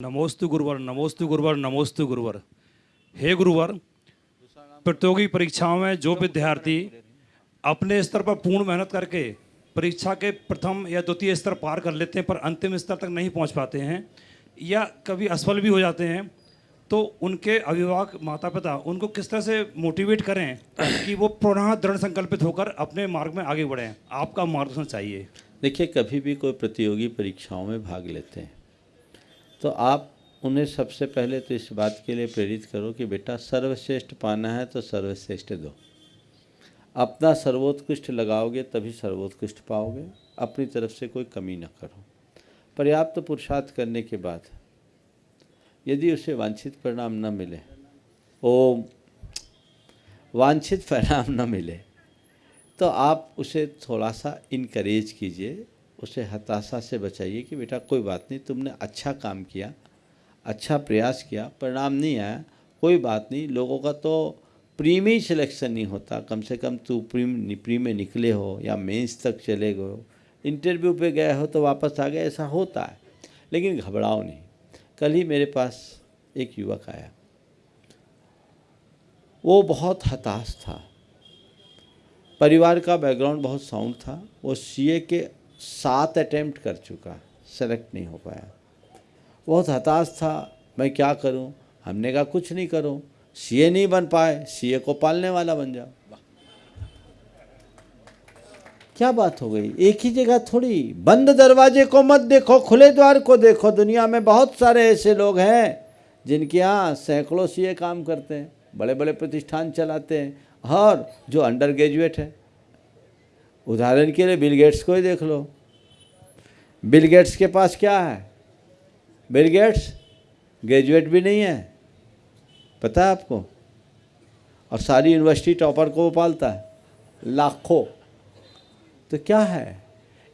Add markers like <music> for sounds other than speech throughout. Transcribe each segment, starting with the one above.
नमोस्तु गुरुवर नमोस्तु गुरुवर नमोस्तु गुरुवर। हे गुरुवर, प्रतियोगी परीक्षाओं में जो विद्यार्थी अपने स्तर पर पूर्ण मेहनत करके परीक्षा के प्रथम या द्वितीय स्तर पार कर लेते हैं, पर अंतिम स्तर तक नहीं पहुँच पाते हैं, या कभी असफल भी हो जाते हैं तो उनके अभिभावक माता पिता उनको किस तरह से मोटिवेट करें कि वो पुनः दृढ़ संकल्पित होकर अपने मार्ग में आगे बढ़ें? आपका मार्गदर्शन चाहिए। देखिए, कभी भी कोई प्रतियोगी परीक्षाओं में भाग लेते हैं। तो आप उन्हें सबसे पहले तो इस बात के लिए प्रेरित करो कि बेटा सर्वश्रेष्ठ पाना है तो सर्वश्रेष्ठ दो। अपना सर्वोत्कृष्ट लगाओगे तभी सर्वोत्कृष्ट पाओगे। अपनी तरफ़ से कोई कमी न करो। पर्याप्त तो पुरुषार्थ करने के बाद यदि उसे वांछित परिणाम न मिले ओ वांछित <laughs> परिणाम न मिले तो आप उसे थोड़ा सा इनकरेज कीजिए। उसे हताशा से बचाइए कि बेटा कोई बात नहीं, तुमने अच्छा काम किया अच्छा प्रयास किया, परिणाम नहीं आया। कोई बात नहीं, लोगों का तो प्री में ही सिलेक्शन नहीं होता। कम से कम तू प्री प्री में निकले हो या मेंस तक चले गए हो। इंटरव्यू पे गए हो तो वापस आ गए, ऐसा होता है। लेकिन घबराओ नहीं। कल ही मेरे पास एक युवक आया। वो बहुत हताश था। परिवार का बैकग्राउंड बहुत साउंड था। वो सीए के सात अटैम्प्ट कर चुका सेलेक्ट नहीं हो पाया। बहुत हताश था, मैं क्या करूँ? हमने कहा, कुछ नहीं करो। सीए नहीं बन पाए सीए को पालने वाला बन जाओ। क्या बात हो गई? एक ही जगह थोड़ी। बंद दरवाजे को मत देखो, खुले द्वार को देखो। दुनिया में बहुत सारे ऐसे लोग हैं, जिनके यहाँ सैकड़ों सीए काम करते हैं बड़े बड़े प्रतिष्ठान चलाते हैं, और जो अंडर ग्रेजुएट है। उदाहरण के लिए बिल गेट्स को ही देख लो। बिल गेट्स के पास क्या है? बिल गेट्स ग्रेजुएट भी नहीं है, पता है आपको? और सारी यूनिवर्सिटी टॉपर को पालता है, लाखों। तो क्या है?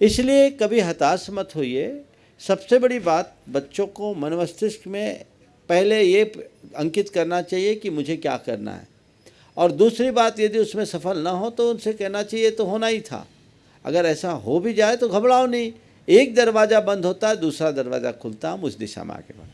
इसलिए कभी हताश मत होइए। सबसे बड़ी बात, बच्चों को मन मस्तिष्क में पहले ये अंकित करना चाहिए कि मुझे क्या करना है। और दूसरी बात, यदि उसमें सफल ना हो तो उनसे कहना चाहिए तो होना ही था। अगर ऐसा हो भी जाए तो घबराओ नहीं। एक दरवाज़ा बंद होता है, दूसरा दरवाज़ा खुलता हम उस दिशा में आगे बढ़